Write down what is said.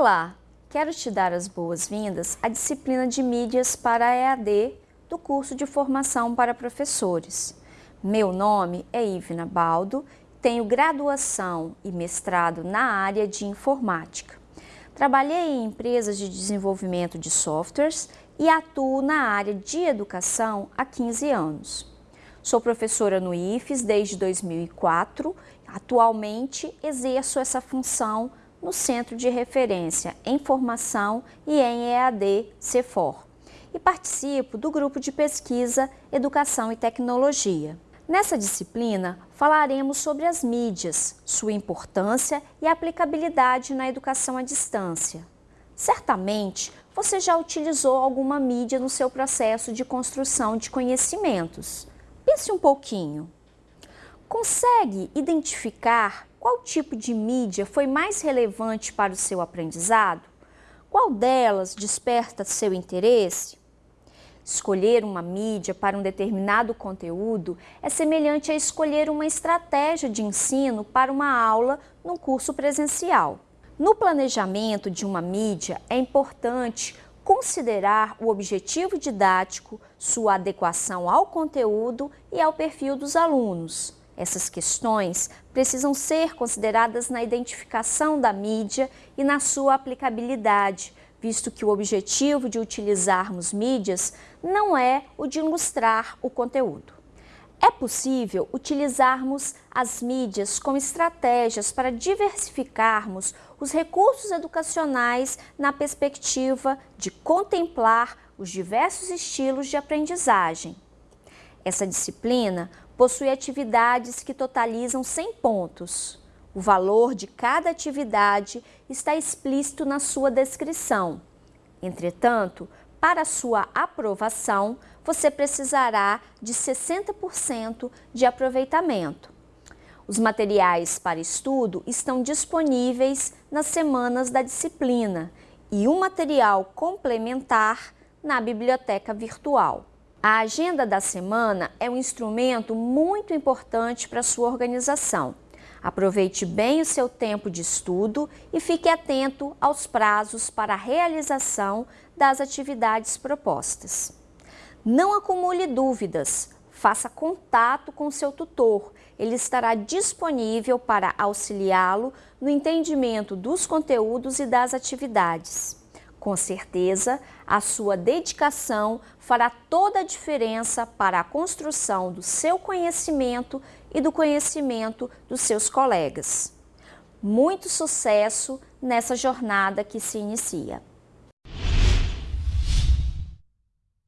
Olá, quero te dar as boas-vindas à disciplina de mídias para EAD do curso de formação para professores. Meu nome é Ivna Baldo, tenho graduação e mestrado na área de informática. Trabalhei em empresas de desenvolvimento de softwares e atuo na área de educação há 15 anos. Sou professora no IFES desde 2004. Atualmente exerço essa função no Centro de Referência em Formação e em EAD CEFOR e participo do grupo de pesquisa Educação e Tecnologia. Nessa disciplina, falaremos sobre as mídias, sua importância e aplicabilidade na educação à distância. Certamente, você já utilizou alguma mídia no seu processo de construção de conhecimentos. Pense um pouquinho. Consegue identificar qual tipo de mídia foi mais relevante para o seu aprendizado? Qual delas desperta seu interesse? Escolher uma mídia para um determinado conteúdo é semelhante a escolher uma estratégia de ensino para uma aula num curso presencial. No planejamento de uma mídia, é importante considerar o objetivo didático, sua adequação ao conteúdo e ao perfil dos alunos. Essas questões precisam ser consideradas na identificação da mídia e na sua aplicabilidade, visto que o objetivo de utilizarmos mídias não é o de ilustrar o conteúdo. É possível utilizarmos as mídias como estratégias para diversificarmos os recursos educacionais na perspectiva de contemplar os diversos estilos de aprendizagem. Essa disciplina possui atividades que totalizam 100 pontos. O valor de cada atividade está explícito na sua descrição. Entretanto, para sua aprovação, você precisará de 60% de aproveitamento. Os materiais para estudo estão disponíveis nas semanas da disciplina e um material complementar na biblioteca virtual. A agenda da semana é um instrumento muito importante para sua organização. Aproveite bem o seu tempo de estudo e fique atento aos prazos para a realização das atividades propostas. Não acumule dúvidas, faça contato com seu tutor. Ele estará disponível para auxiliá-lo no entendimento dos conteúdos e das atividades. Com certeza, a sua dedicação fará toda a diferença para a construção do seu conhecimento e do conhecimento dos seus colegas. Muito sucesso nessa jornada que se inicia.